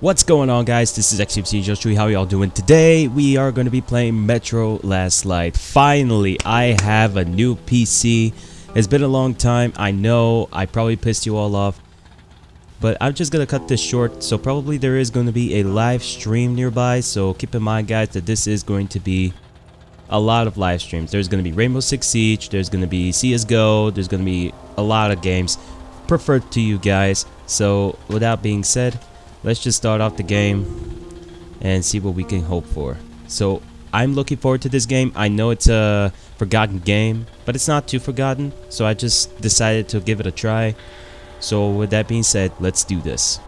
What's going on guys, this is XMC Joshua, how y'all doing? Today we are going to be playing Metro Last Light. Finally, I have a new PC. It's been a long time, I know, I probably pissed you all off. But I'm just going to cut this short, so probably there is going to be a live stream nearby. So keep in mind guys that this is going to be a lot of live streams. There's going to be Rainbow Six Siege, there's going to be CSGO, there's going to be a lot of games preferred to you guys. So with that being said, let's just start off the game and see what we can hope for. So I'm looking forward to this game. I know it's a forgotten game, but it's not too forgotten. So I just decided to give it a try. So with that being said, let's do this.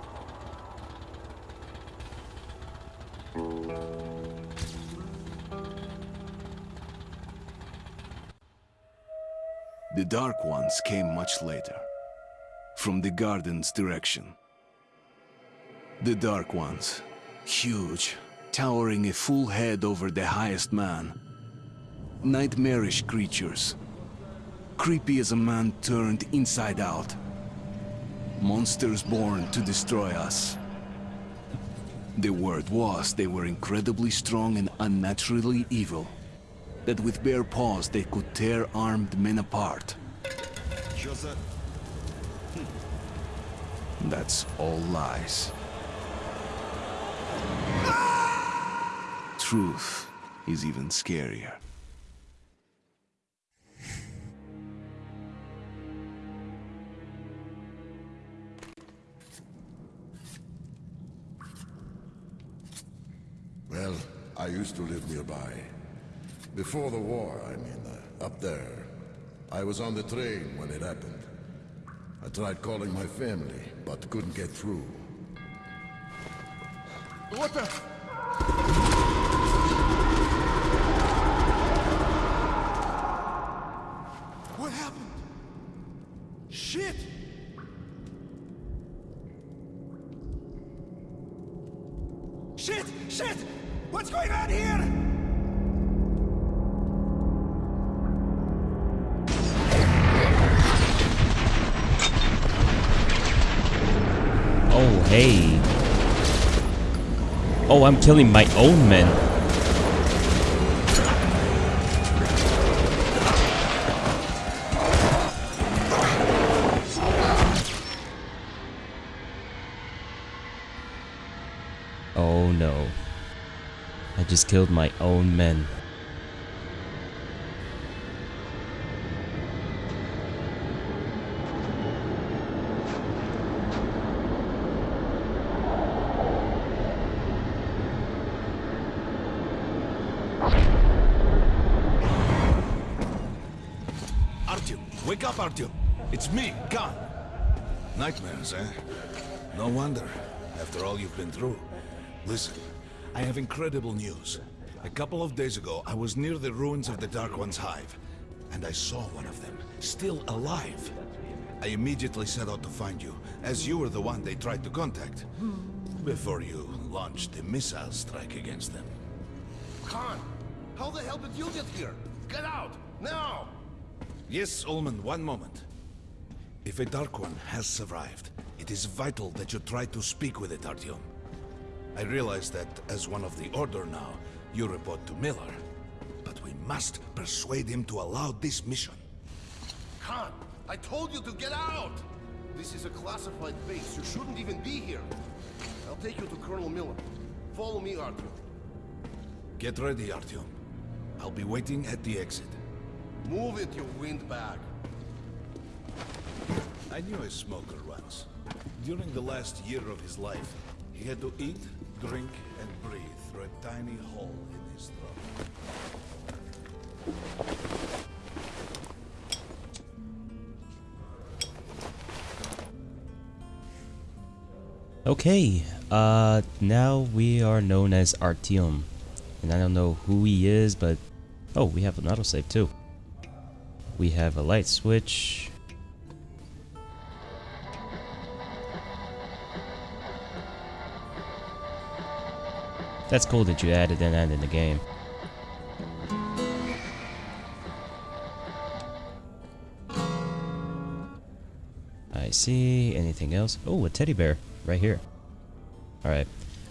The Dark Ones came much later, from the garden's direction. The Dark Ones, huge, towering a full head over the highest man. Nightmarish creatures, creepy as a man turned inside out. Monsters born to destroy us. The word was they were incredibly strong and unnaturally evil. That with bare paws they could tear armed men apart. That's all lies. Truth is even scarier. Well, I used to live nearby. Before the war, I mean, uh, up there. I was on the train when it happened. I tried calling my family, but couldn't get through. What the? I'm killing my own men. Oh no. I just killed my own men. Eh? No wonder, after all you've been through. Listen, I have incredible news. A couple of days ago, I was near the ruins of the Dark One's hive, and I saw one of them, still alive. I immediately set out to find you, as you were the one they tried to contact, before you launched the missile strike against them. Khan, how the hell did you get here? Get out, now! Yes, Ulman, one moment. If a Dark One has survived, it is vital that you try to speak with it, Artyom. I realize that as one of the Order now, you report to Miller. But we must persuade him to allow this mission. Khan, I told you to get out! This is a classified base. You shouldn't even be here. I'll take you to Colonel Miller. Follow me, Artyom. Get ready, Artyom. I'll be waiting at the exit. Move it, you windbag. I knew a smoker once. During the last year of his life, he had to eat, drink, and breathe through a tiny hole in his throat. Okay, uh, now we are known as Artyom. And I don't know who he is, but... Oh, we have an autosave too. We have a light switch. That's cool that you added that in the game. I see. Anything else? Oh, a teddy bear right here. All right.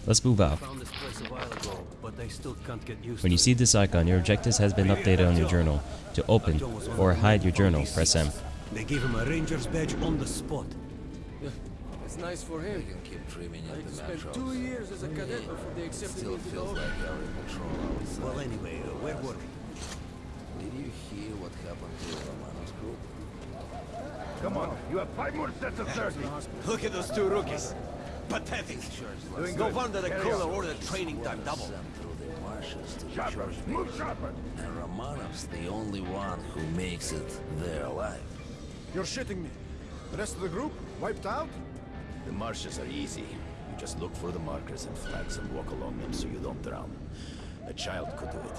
Let's move out. Found this place a while ago, but I still can't get used When you see this icon, your objectives has been updated on your journal. To open or hide your journal, press M. They gave him a ranger's badge on the spot. It's nice for him. can keep dreaming I in the spent metros. two years as a cadet before they accepted Still me to feels Order. like you're in control outside. Well, anyway, uh, where were we? Did you hear what happened to Romanov's group? Come on, you have five more sets of 30. Look at those two rookies. Pathetic. No wonder the colonel ordered training time double. Sent through the marshes to the Sharper, move base. sharper. And Romanov's the only one who makes it there alive. You're shitting me. The rest of the group wiped out? The marshes are easy. You just look for the markers and flags and walk along them so you don't drown. A child could do it.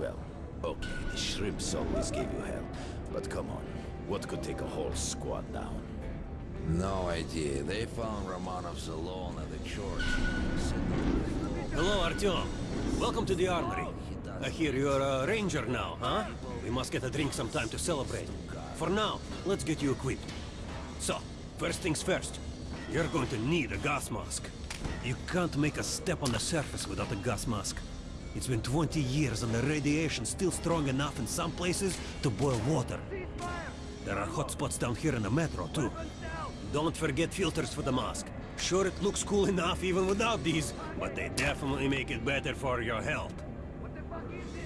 Well, okay, the shrimps always gave you hell. But come on, what could take a whole squad down? No idea. They found Romanovs alone at the church. Hello, Artyom. Welcome to the armory. I hear you're a ranger now, huh? We must get a drink sometime to celebrate. For now, let's get you equipped. So, first things first. You're going to need a gas mask. You can't make a step on the surface without a gas mask. It's been 20 years and the radiation's still strong enough in some places to boil water. There are hot spots down here in the metro, too. Don't forget filters for the mask. Sure, it looks cool enough even without these, but they definitely make it better for your health.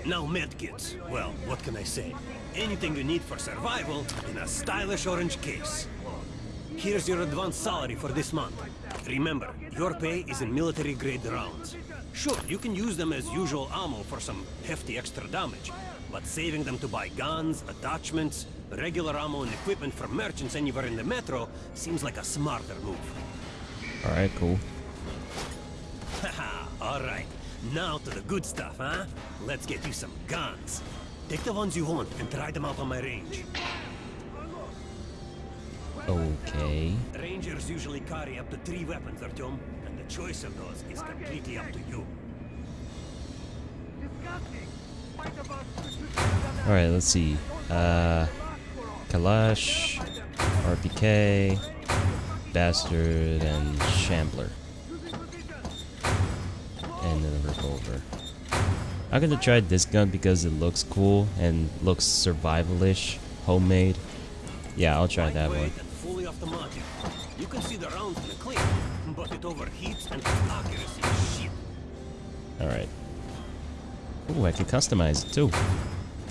Now medkits. Well, what can I say? Anything you need for survival in a stylish orange case. Here's your advance salary for this month. Remember, your pay is in military-grade rounds. Sure, you can use them as usual ammo for some hefty extra damage, but saving them to buy guns, attachments, regular ammo and equipment from merchants anywhere in the metro seems like a smarter move. Alright, cool. Haha, alright. Now to the good stuff, huh? Let's get you some guns. Take the ones you want and try them out on my range. Okay. Rangers usually carry up to three weapons, Artyom, and the choice of those is completely up to you. Alright, let's see. Uh, Kalash, RPK, Bastard, and Shambler. And then a revolver. I'm gonna try this gun because it looks cool and looks survivalish, homemade. Yeah, I'll try that one. Lightweight and fully automatic. You can see the rounds in the clip, but it overheats and its accuracy is shit. Alright. Ooh, I can customize it too.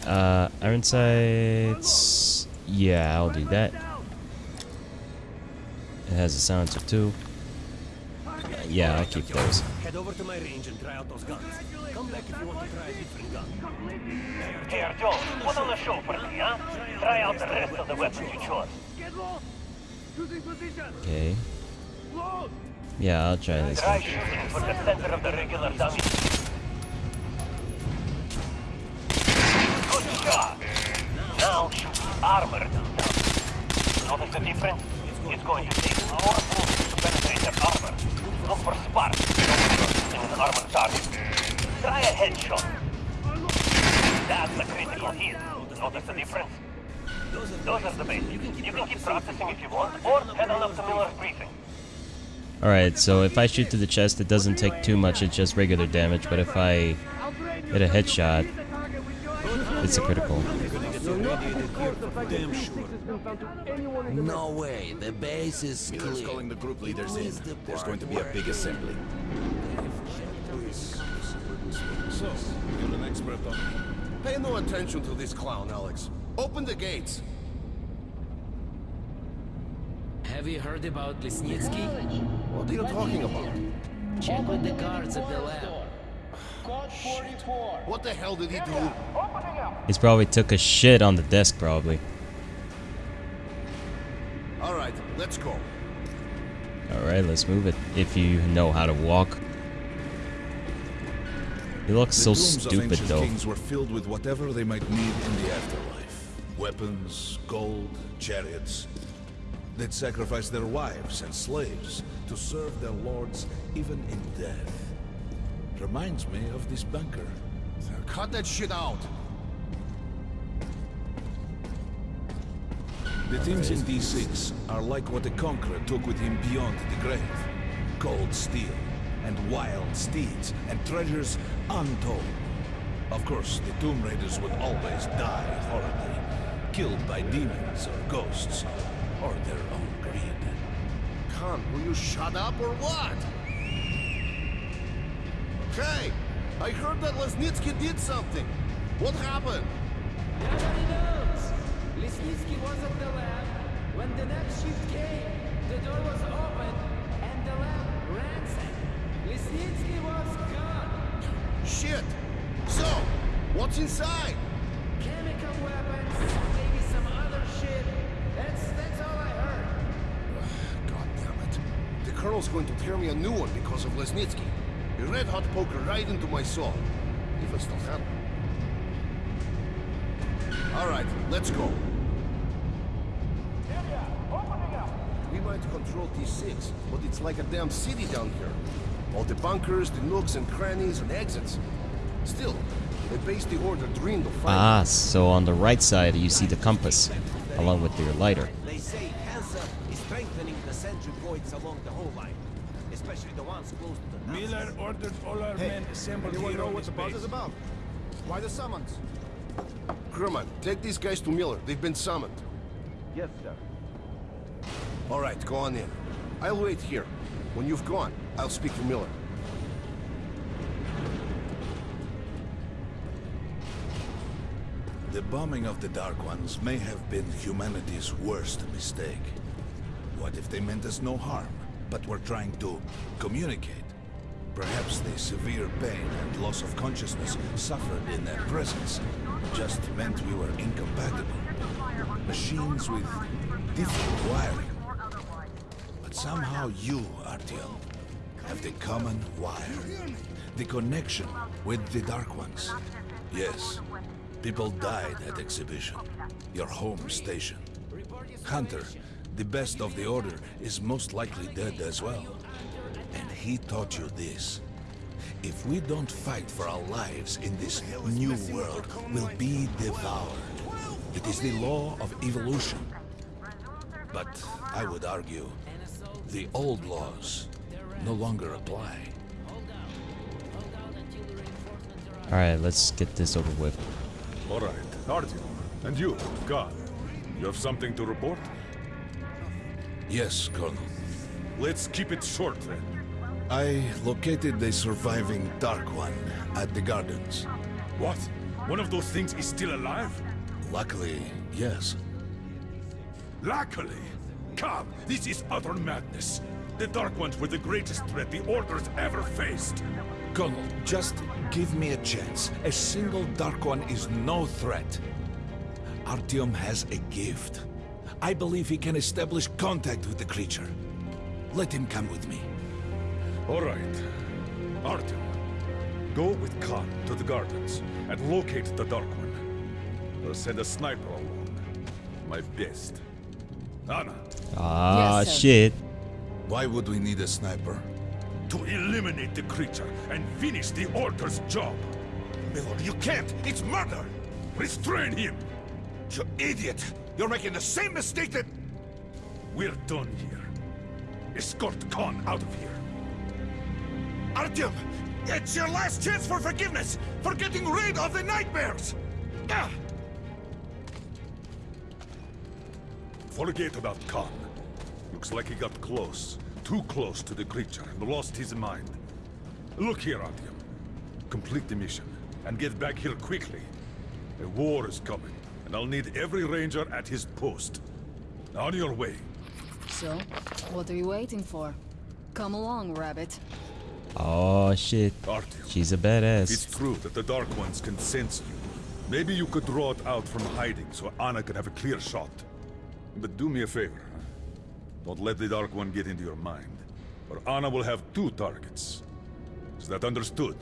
Uh, iron sights. Yeah, I'll do that. It has a silencer too. Yeah, I'll keep those. Head over to my range and try out those guns. Come back if you want to try a different gun. Hey, Artyom, put on a show for me, huh? Try out the rest of the weapons you chose. Okay. Yeah, I'll try this Try shooting for the center of the regular dummy. Good shot! Now shoot the armored. Notice the difference? It's going to take more to penetrate the armor. Look for sparks in an armored target. Try a headshot. That's a critical hit. Notice the difference? Those are the basics. You can keep practicing if you want, or head on up to Miller's briefing. Alright, so if I shoot to the chest, it doesn't take too much, it's just regular damage, but if I hit a headshot, it's a critical. Damn sure. No way. The base is Miller's clear. calling the group leaders in. There's going to be a big assembly. So, you're an expert on Pay no attention to this clown, Alex. Open the gates. Have you heard about Lesnitsky? What are you talking about? Check with the guards at the lab. What the hell did he do? He's probably took a shit on the desk, probably. All right, let's go. Alright, let's move it. If you know how to walk. He looks so the tombs of stupid, though. kings were filled with whatever they might need in the afterlife. Weapons, gold, chariots. They'd sacrifice their wives and slaves to serve their lords even in death. Reminds me of this bunker. Cut that shit out. The things in D6 are like what the conqueror took with him beyond the grave. Cold steel, and wild steeds, and treasures untold. Of course, the Tomb Raiders would always die horribly, killed by demons or ghosts, or their own greed. Khan, will you shut up or what? Hey, I heard that Lesnitsky did something. What happened? Nobody knows. Lesnitsky was at the lab. When the next shift came, the door was open and the lab ransacked. Lesnitsky was gone. Shit! So, what's inside? Chemical weapons, Colonel's going to tear me a new one because of Lesnitsky. A red-hot poker right into my soul. If I still have. All right, let's go. We might control D6, but it's like a damn city down here. All the bunkers, the nooks and crannies and exits. Still, the base the order dreamed of. Ah, so on the right side you see the compass, along with your lighter. Especially close to the Miller ordered all our men assembled anyone here know what the buzz base. is about? Why the summons? Kerman, take these guys to Miller. They've been summoned. Yes, sir. All right, go on in. I'll wait here. When you've gone, I'll speak to Miller. The bombing of the Dark Ones may have been humanity's worst mistake. What if they meant us no harm, but were trying to communicate? Perhaps the severe pain and loss of consciousness suffered in their presence just meant we were incompatible. Machines with different wiring. But somehow you, Artyom, have the common wire. The connection with the Dark Ones. Yes, people died at Exhibition, your home station. Hunter, the best of the Order, is most likely dead as well. And he taught you this. If we don't fight for our lives in this new world, we'll be devoured. It is the law of evolution. But I would argue, the old laws no longer apply. Alright, let's get this over with. All right, Artyom. And you, God, you have something to report? Yes, Colonel. Let's keep it short then. I located the surviving Dark One at the gardens. What? One of those things is still alive? Luckily, yes. Luckily! Come, this is utter madness. The Dark Ones were the greatest threat the Order's ever faced. Colonel, just give me a chance. A single Dark One is no threat. Artyom has a gift. I believe he can establish contact with the creature. Let him come with me. All right. Artyom, go with Khan to the gardens and locate the Dark One. I'll send a sniper along. My best. Anna, Ah, Yes, shit. Why would we need a sniper? to eliminate the creature and finish the Order's job. Miller, you can't! It's murder! Restrain him! You idiot! You're making the same mistake that... We're done here. Escort Khan out of here. Artyom! It's your last chance for forgiveness! For getting rid of the nightmares! Ah! Forget about Khan. Looks like he got close. Too close to the creature and lost his mind. Look here, Artyom. Complete the mission and get back here quickly. A war is coming, and I'll need every ranger at his post. On your way. So, what are you waiting for? Come along, Rabbit. Oh shit. Artyom, She's a badass. it's true that the Dark Ones can sense you, maybe you could draw it out from hiding so Anna can have a clear shot. But do me a favor. Don't let the Dark One get into your mind, or Anna will have two targets. Is that understood?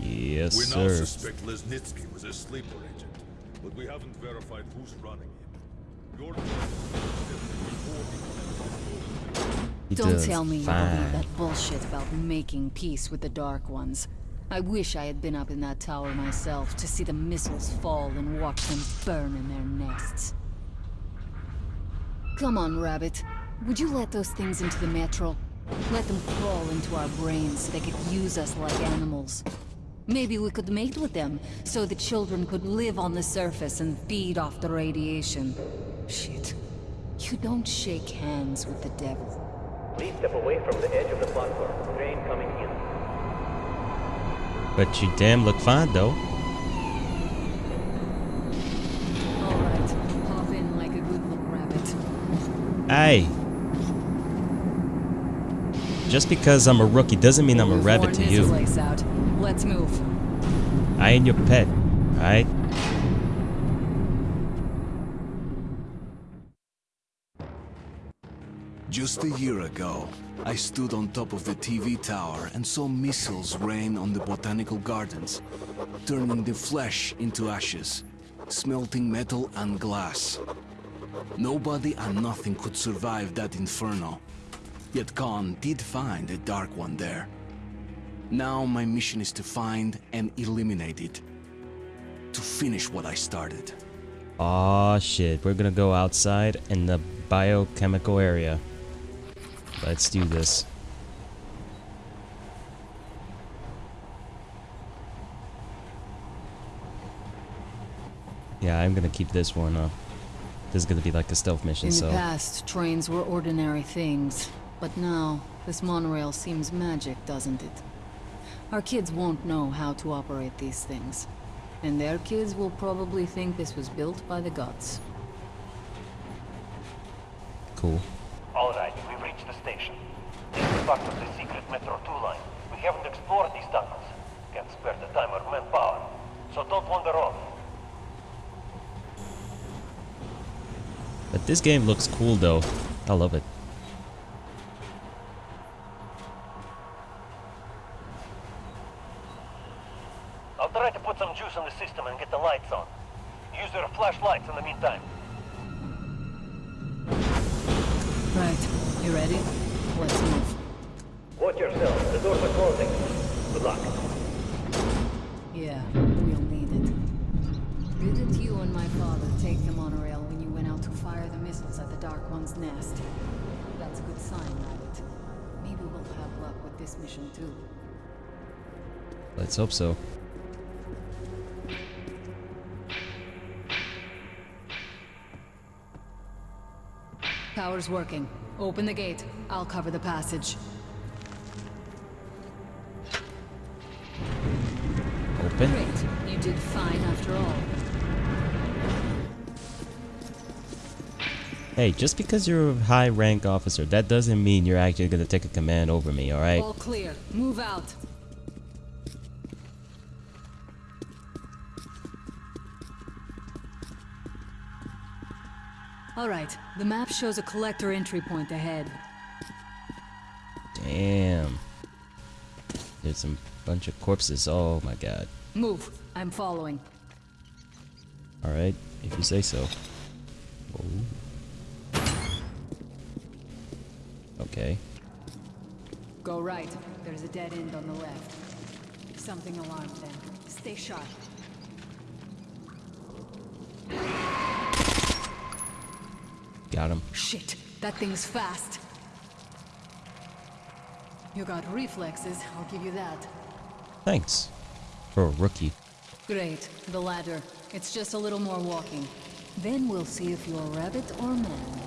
Yes, we now sir. suspect Lesnitsky was a sleeper agent, but we haven't verified who's running him. Your He Don't tell me you fine. believe that bullshit about making peace with the Dark Ones. I wish I had been up in that tower myself to see the missiles fall and watch them burn in their nests. Come on, Rabbit. Would you let those things into the metro? Let them crawl into our brains so they could use us like animals. Maybe we could mate with them, so the children could live on the surface and feed off the radiation. Shit. You don't shake hands with the devil. Please step away from the edge of the platform. Train coming in. But you damn look fine though. Alright, hop in like a good little rabbit. Hey. Just because I'm a rookie doesn't mean I'm a rabbit to you. Let's move. I ain't your pet, alright? Just a year ago, I stood on top of the TV tower and saw missiles rain on the botanical gardens, turning the flesh into ashes, smelting metal and glass. Nobody and nothing could survive that inferno. Yet Khan did find a Dark One there. Now my mission is to find and eliminate it. To finish what I started. Aw shit, we're gonna go outside in the biochemical area. Let's do this. Yeah, I'm gonna keep this one up. This is gonna be like a stealth mission, In so... the past, trains were ordinary things. But now, this monorail seems magic, doesn't it? Our kids won't know how to operate these things. And their kids will probably think this was built by the gods. Cool. Alright, we've reached the station. This is part of the secret Metro 2 line. We haven't explored these tunnels. Can't spare the time or manpower. So don't wander off. But this game looks cool though. I love it. Let's hope so. Power's working. Open the gate. I'll cover the passage. Open. Great. You did fine after all. Hey, just because you're a high rank officer, that doesn't mean you're actually gonna take a command over me, alright? All clear. Move out. All right. The map shows a collector entry point ahead. Damn. There's a bunch of corpses. Oh my god. Move. I'm following. Alright, if you say so. Oh. Okay. Go right. There's a dead end on the left. Something alarmed them. Stay sharp. Got him. Shit, that thing's fast. You got reflexes, I'll give you that. Thanks. For a rookie. Great, the ladder. It's just a little more walking. Then we'll see if you're a rabbit or man.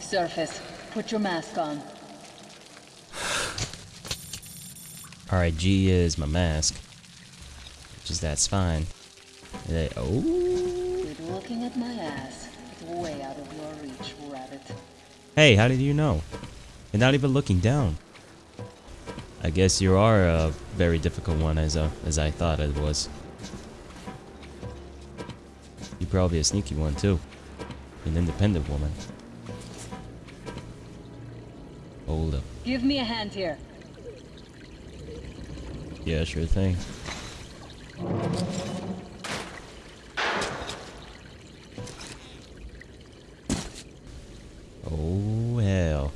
Surface, put your mask on. Alright, G is my mask. Which is that's fine. Oh. Looking at my ass. It's way out of your reach, rabbit. Hey, how did you know? You're not even looking down. I guess you are a very difficult one as uh, as I thought it was. You're probably a sneaky one too. An independent woman. Hold up. Give me a hand here. Yeah, sure thing. Oh hell.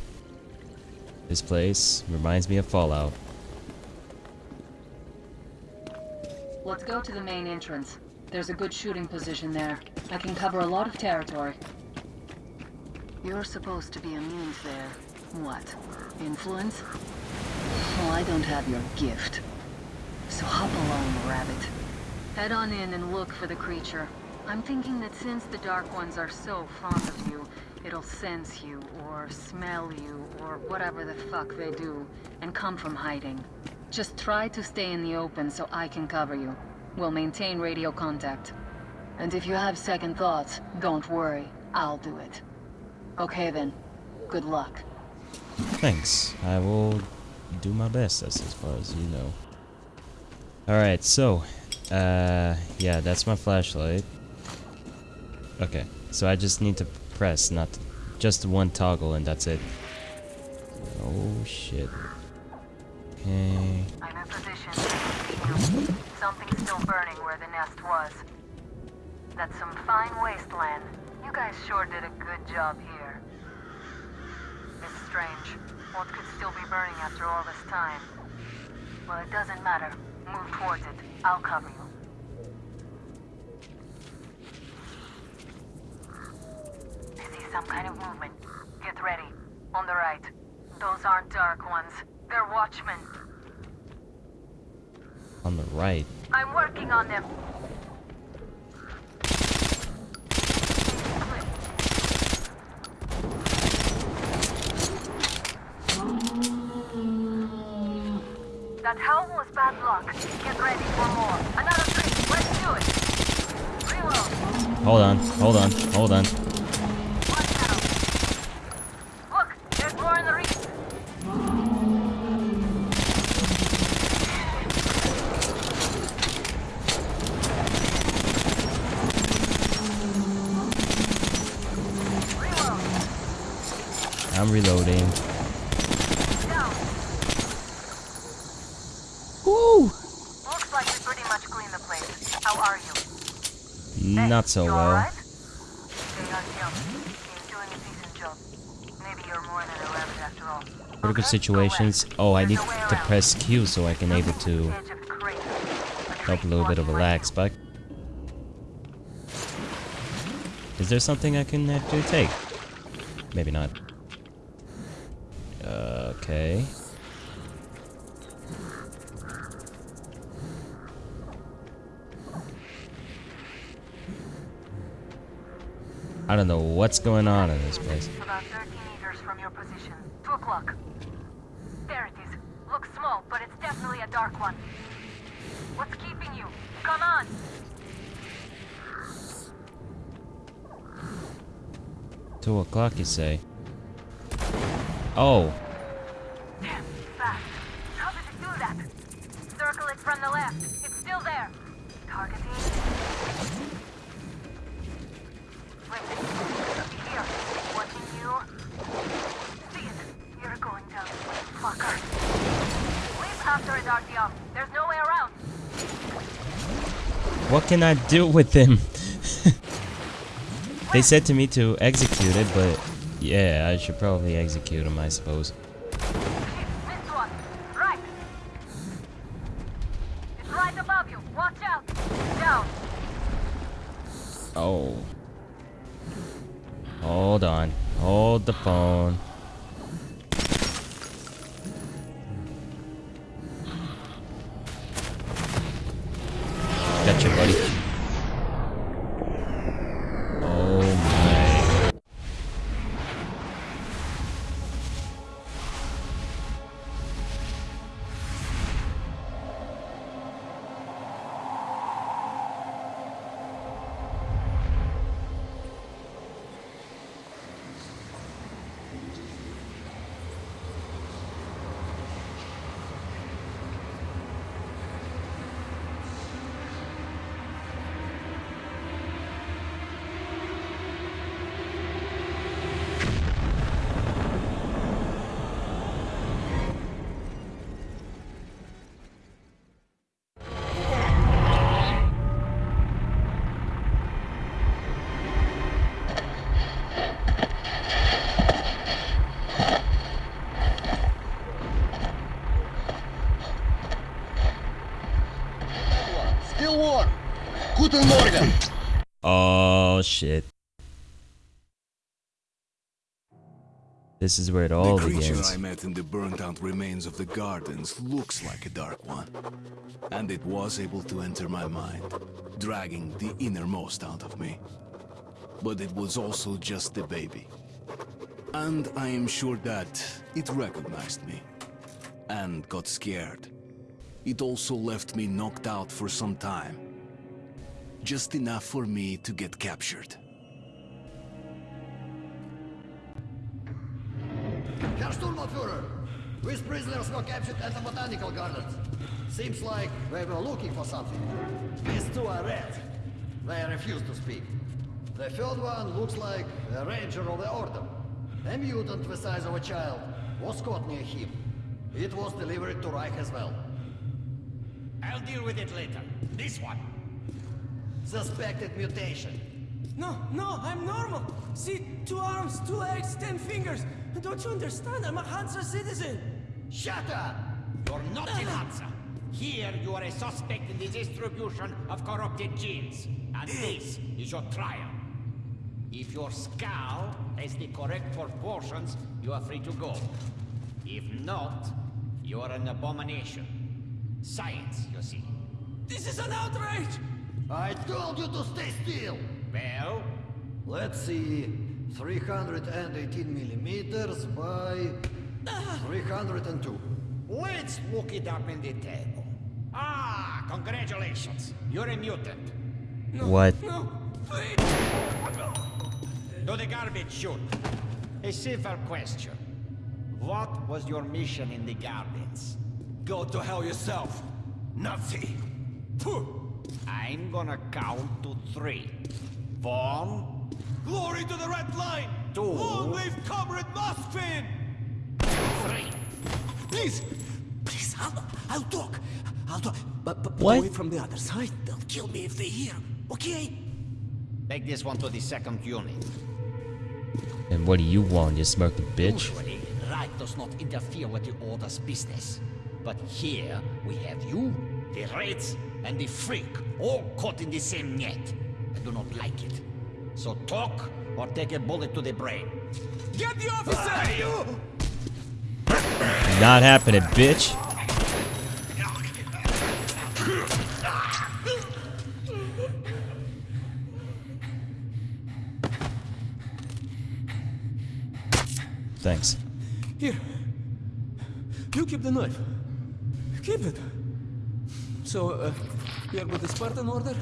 This place reminds me of Fallout. Let's go to the main entrance. There's a good shooting position there. I can cover a lot of territory. You're supposed to be immune to what? Influence? Well, I don't have your gift. So hop along, rabbit. Head on in and look for the creature. I'm thinking that since the Dark Ones are so fond of you, it'll sense you, or smell you, or whatever the fuck they do, and come from hiding. Just try to stay in the open so I can cover you. We'll maintain radio contact. And if you have second thoughts, don't worry. I'll do it. Okay then. Good luck. Thanks. I will do my best, that's as far as you know. Alright, so, uh, yeah, that's my flashlight. Okay, so I just need to press, not just one toggle, and that's it. Oh shit. Okay. I'm in position. Something's still burning where the nest was. That's some fine wasteland. You guys sure did a good job here. It's strange. What could still be burning after all this time? Well, it doesn't matter. Move towards it. I'll cover you. See some kind of movement. Get ready. On the right. Those aren't Dark Ones. They're Watchmen. On the right. I'm working on them. That howl was bad luck. Get ready for more. Another three. Let's do it. Reload. Hold on, hold on, hold on. Look, there's more in the reef. I'm reloading. Down. Woo! Looks like we pretty much cleaned the place. How are you? Not so you well. alright? Stay on him. He's doing a decent job. Maybe you're more than rabbit after all. Critical situations. Oh, I need to press Q so I can able to Edge of the crate. help a little bit of a lag spike. Is there something I can actually take? Maybe not. I don't know what's going on in this place. About 30 meters from your position. 2 o'clock. There it is. Looks small, but it's definitely a dark one. What's keeping you? Come on! Two o'clock, you say? Oh, Damn, fast. How did it do that? Circle it from the left. It's After it, Artyom. There's no way around. what can I do with him? they said to me to execute it, but yeah, I should probably execute him, I suppose. Guten Morgen. Oh shit. This is where it all begins. the creature begins. I met in the burnt-out remains of the gardens looks like a dark one. And it was able to enter my mind, dragging the innermost out of me. But it was also just a baby. And I am sure that it recognized me. And got scared. It also left me knocked out for some time. Just enough for me to get captured. Herr Sturmbannführer, these prisoners were captured at the Botanical Gardens. Seems like they were looking for something. These two are red. They refuse to speak. The third one looks like a ranger of the Order. A mutant the size of a child was caught near him. It was delivered to Reich as well. I'll deal with it later. This one. Suspected mutation. No, no, I'm normal. See, two arms, two legs, ten fingers. Don't you understand? I'm a Hansa citizen. Shut up! You're not in Hansa. Here you are a suspect in the distribution of corrupted genes. And this is your trial. If your skull has the correct proportions, you are free to go. If not, you are an abomination. Science, you see. This is an outrage! I told you to stay still! Well? Let's see. 318 millimeters by 302. Let's look it up in the table. Ah, congratulations. You're a mutant. What? No, please. To the garbage chute. A simple question. What was your mission in the gardens? Go to hell yourself, Nazi. I'm gonna count to three. One, Glory to the Red Line! Two. Long live Comrade Moskvin! three. Please, please, I'll, I'll talk. I'll talk. But, but What? away from the other side. They'll kill me if they hear. Okay? Take this one to the second unit. And what do you want, you smirking bitch? Usually, Reich does not interfere with the Order's business. But here, we have you, the Reds, and the Freak, all caught in the same net. I do not like it. So talk, or take a bullet to the brain. Get the officer! Not happening, bitch. Thanks. Here. You keep the knife. Keep it. So, uh, we are with the Spartan Order?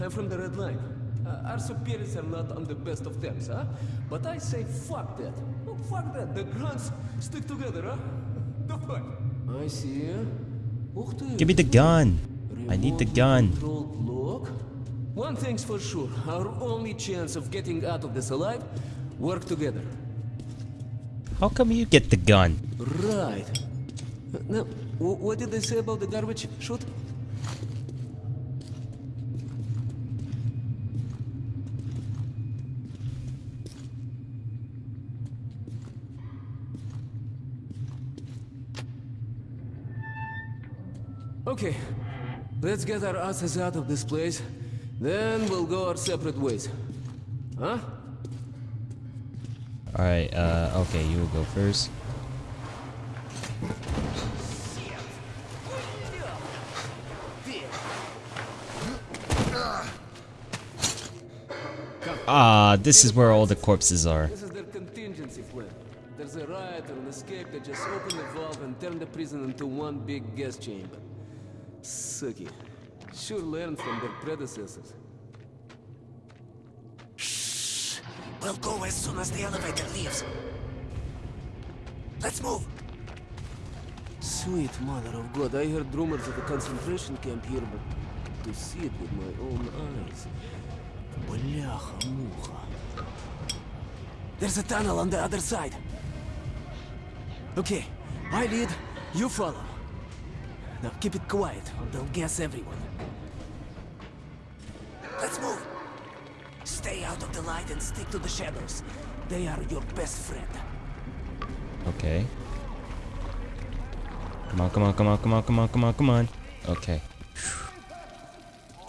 I'm from the Red Line. Uh, our superiors are not on the best of terms, huh? But I say fuck that. Oh, fuck that. The grunts stick together, huh? The fuck? I see. Give me the gun. I need the gun. One thing's for sure. Our only chance of getting out of this alive, work together. How come you get the gun? Right. Uh, now, wh- what did they say about the garbage chute? Okay, let's get our asses out of this place. Then we'll go our separate ways. Huh? Alright, uh, okay, you will go first. Ah, this is where all the corpses are. This is their contingency plan. There's a riot or an escape, they just open the valve and turn the prison into one big gas chamber. Sucky. Sure learned from their predecessors. Shh. We'll go as soon as the elevator leaves. Let's move. Sweet mother of God, I heard rumors of a concentration camp here, but to see it with my own eyes. Бляха-муха. There's a tunnel on the other side. Okay, I lead, you follow. Now keep it quiet, or they'll gas everyone. Let's move. Stay out of the light and stick to the shadows. They are your best friend. Okay. Come on, come on, come on, come on, come on, come on, come on. Okay.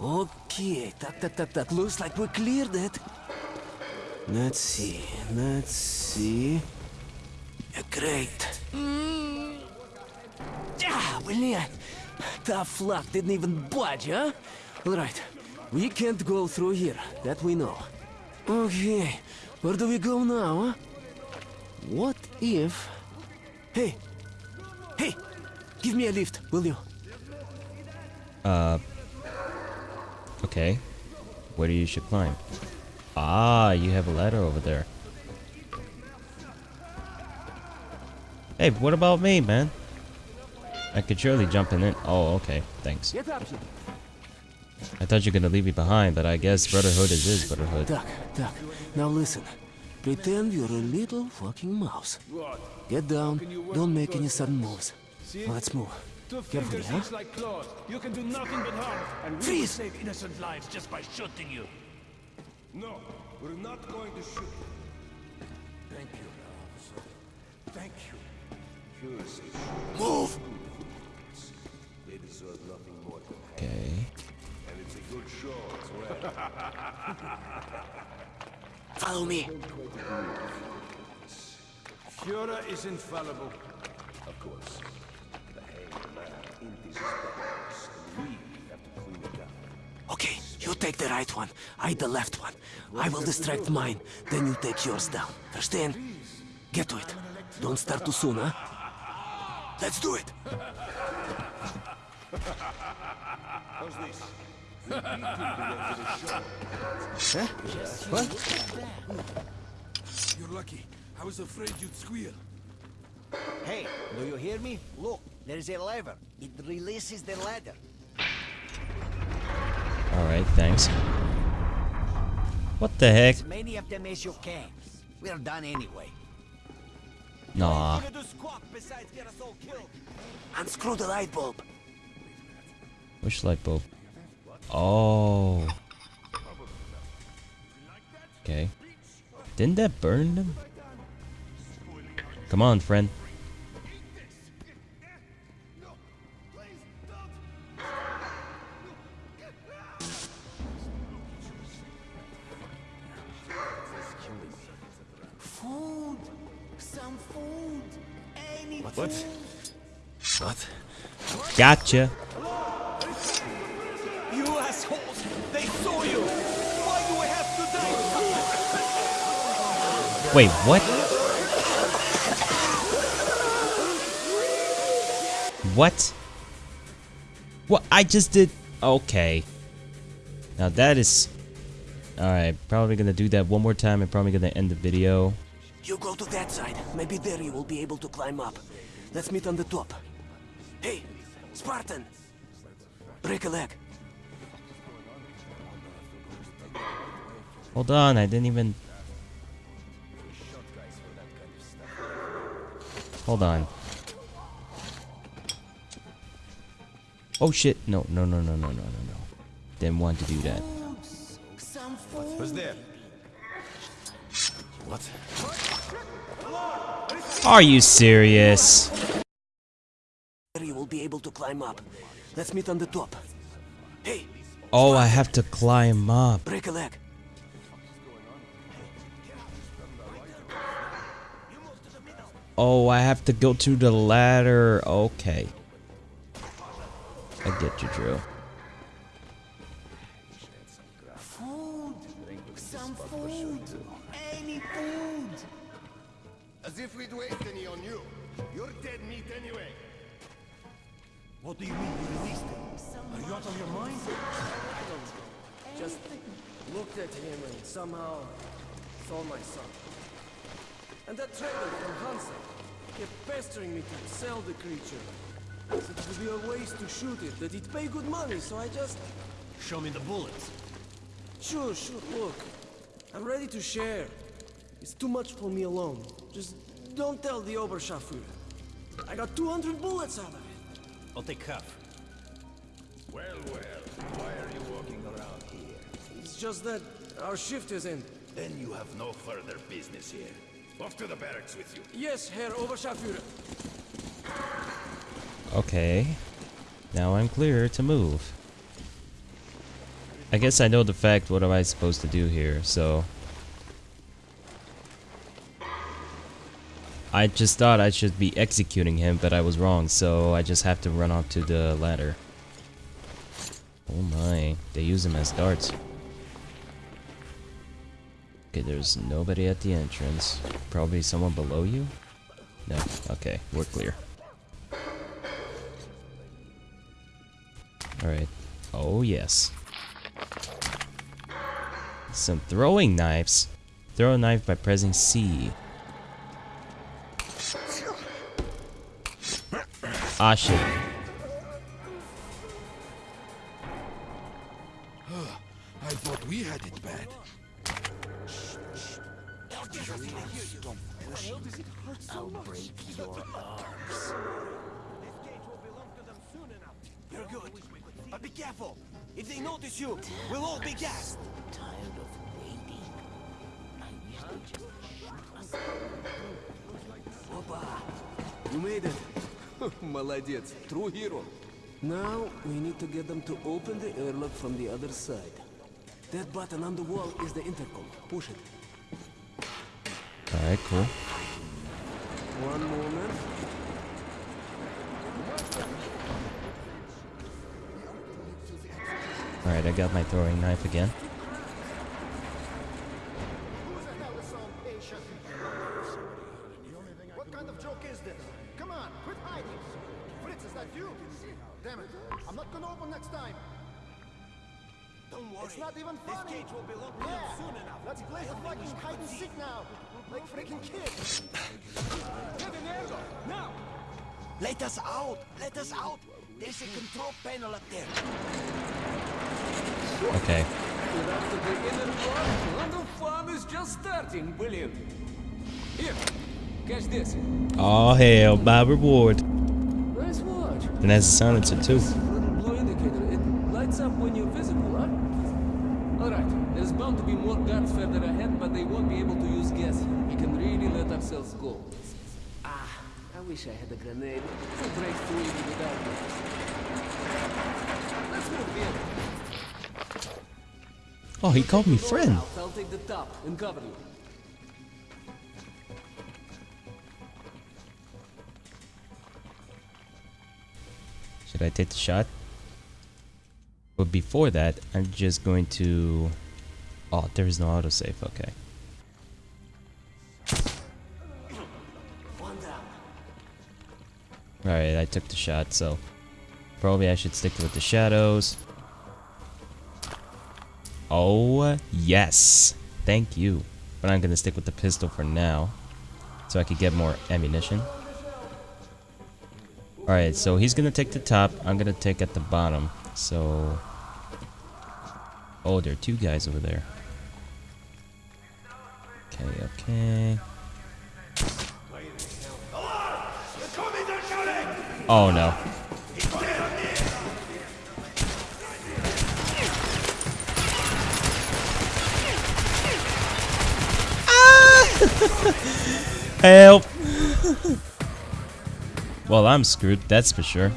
Okay, так, так, так, так. Looks like we cleared it. Let's see, let's see. Great. Ah, блин. Tough luck didn't even budge, huh? Alright. We can't go through here. That we know. Okay. Where do we go now, huh? What if... Hey! Hey! Give me a lift, will you? Uh. Okay. Where do you should climb? Ah, you have a ladder over there. Hey, what about me, man? I could surely jump in it. Oh, okay. Thanks. Get up here. I thought you were gonna leave me behind, but I guess Brotherhood is his Brotherhood. Duck, Duck. Now listen. Pretend you're a little fucking mouse. Get down. Don't make any sudden moves. Let's move. Carefully, huh? Eh? like claws. You can do nothing but harm, and we will save innocent lives just by shooting you. No, we're not going to shoot you. Thank you, officer. Thank you. Here's a Move! They deserve nothing more than that. Okay. And it's a good show as well. Follow me. Führer is infallible. Of course. The hanged man box, and we have to clean it up. Okay, you take the right one. I the left one. I will distract mine. Then you take yours down. Understand? Get to it. Don't start too soon, huh? Let's do it. How's this? We beat him to the show. Huh? What? You're lucky. I was afraid you'd squeal. Hey, do you hear me? Look, there is a lever. It releases the ladder. Alright, thanks. What the heck? As many of them as you can. We're done anyway. Nah. Gonna do squat besides get us all killed. Unscrew the light bulb. Which light bulb? Oh. Okay. Didn't that burn them? Come on, friend. Gotcha. You assholes! They saw you! Why do we have to die? Wait, what? What? What? I just did. Okay. Now that is. Alright, probably gonna do that one more time and probably gonna end the video. You go to that side. Maybe there you will be able to climb up. Let's meet on the top. Hey, Spartan! Break a leg. Hold on, I didn't even. Hold on. Oh shit! No, no, no, no, no, no, no, no. Didn't want to do that. Some. Who's there? What? Are you serious? There you will be able to climb up. Let's meet on the top. Hey, Oh, I have to climb up. break a leg. Oh, I have to go to the ladder. Okay. I get you, Drew. So I just... Show me the bullets. Sure, sure, look. I'm ready to share. It's too much for me alone. Just don't tell the Oberscharführer. I got 200 bullets out of it. I'll take half. Well, well. Why are you walking around here? It's just that our shift is in. Then you have no further business here. Off to the barracks with you. Yes, Herr Oberscharführer. Okay. Now I'm clear to move. I guess I know the fact what am I supposed to do here, so... I just thought I should be executing him, but I was wrong, so I just have to run up to the ladder. Oh my, they use them as darts. Okay, there's nobody at the entrance. Probably someone below you? No, okay, we're clear. Alright. Oh yes. Some throwing knives. Throw a knife by pressing C. Ah shit. I thought we had it bad. I'll break your arms. You're good. But be careful. If they notice you, we'll all be gassed. Tired of waiting. I wish they just Опа! You made it. Молодец. True hero. Now, we need to get them to open the airlock from the other side. That button on the wall is the intercom. Push it. Alright, cool. One moment. Alright, I got my throwing knife again. Catch this. Oh hell, my reward. Nice watch. And has a silencer too. Little blue indicator. It lights up when you're visible, right? All right. There's bound to be more guards further ahead, but they won't be able to use gas. We can really let ourselves go. Ah, I wish I had a grenade to break through even without it. Let's move in. Oh, he called me friend. I'll take the top and cover you. Should I take the shot? But before that, I'm just going to... Oh, there is no autosave, okay. Alright, I took the shot, so... Probably I should stick with the shadows. Oh, yes! Thank you. But I'm gonna stick with the pistol for now. So I could get more ammunition. Alright, so he's gonna take the top, I'm gonna take at the bottom. So... Oh, there are two guys over there. Okay, okay. Oh no. Help! well, I'm screwed, that's for sure.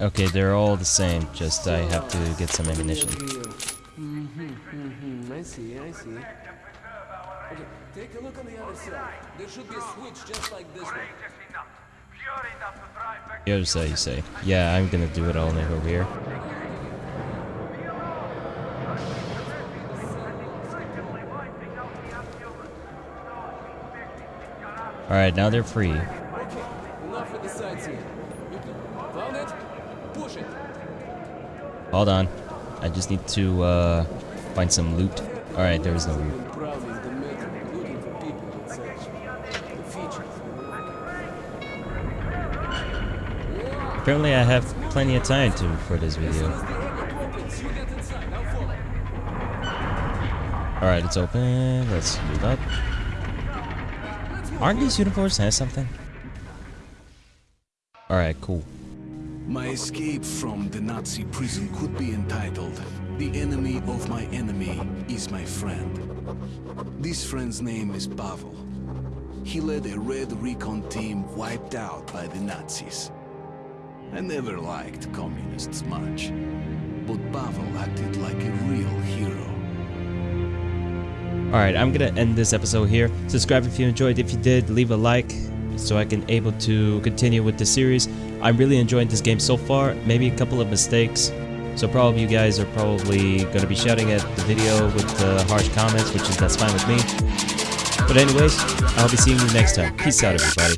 Okay, they're all the same, just I have to get some ammunition. The other you say. Yeah, I'm gonna do it all night over here. Alright, now they're free. Hold on. I just need to uh, find some loot. Alright, there is no loot. Apparently I have plenty of time to for this video. Alright, it's open. Let's move up. Aren't these uniforms has something? Alright, cool. My escape from the Nazi prison could be entitled The Enemy of My Enemy is My Friend. This friend's name is Pavel. He led a Red Recon team wiped out by the Nazis. I never liked communists much, but Pavel acted like a real hero. Alright, I'm gonna end this episode here. Subscribe if you enjoyed. If you did, leave a like so I can able to continue with the series. I'm really enjoying this game so far. Maybe a couple of mistakes. So probably you guys are probably gonna be shouting at the video with uh, harsh comments, which is that's fine with me. But anyways, I'll be seeing you next time. Peace out everybody.